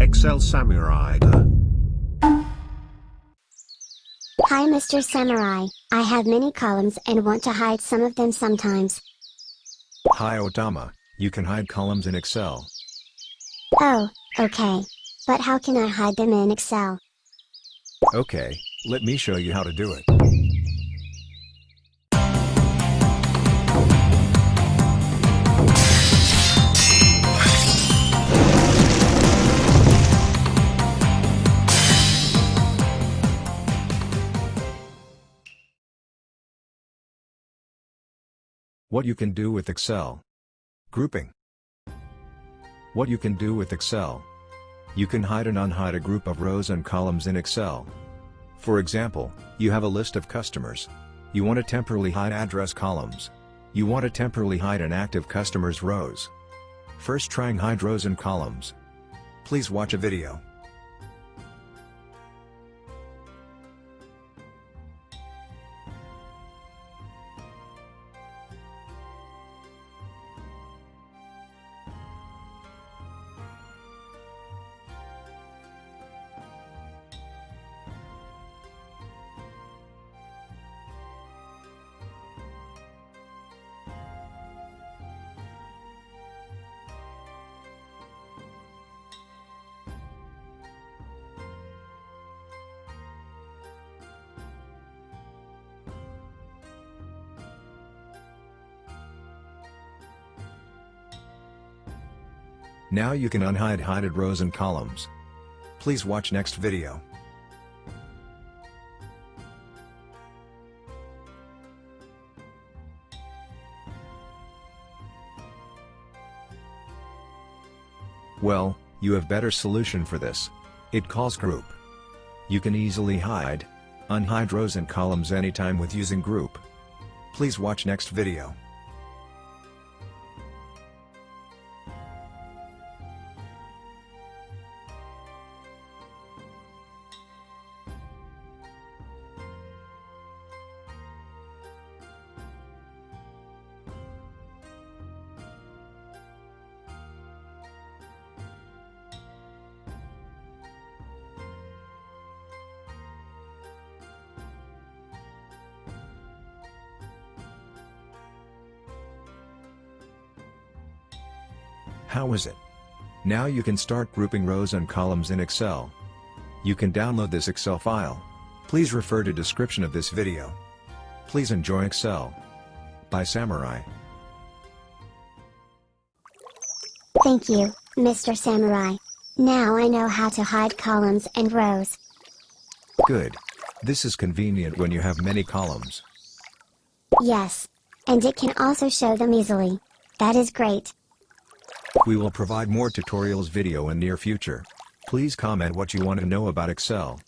Excel Samurai. Hi Mr. Samurai, I have many columns and want to hide some of them sometimes. Hi Otama, you can hide columns in Excel. Oh, okay. But how can I hide them in Excel? Okay, let me show you how to do it. What you can do with Excel. Grouping. What you can do with Excel. You can hide and unhide a group of rows and columns in Excel. For example, you have a list of customers. You want to temporarily hide address columns. You want to temporarily hide an active customer's rows. First trying hide rows and columns. Please watch a video. Now you can unhide hided rows and columns. Please watch next video. Well, you have better solution for this. It calls group. You can easily hide, unhide rows and columns anytime with using group. Please watch next video. How is it? Now you can start grouping rows and columns in Excel. You can download this Excel file. Please refer to description of this video. Please enjoy Excel. By Samurai. Thank you, Mr. Samurai. Now I know how to hide columns and rows. Good. This is convenient when you have many columns. Yes. And it can also show them easily. That is great. We will provide more tutorials video in near future. Please comment what you want to know about Excel.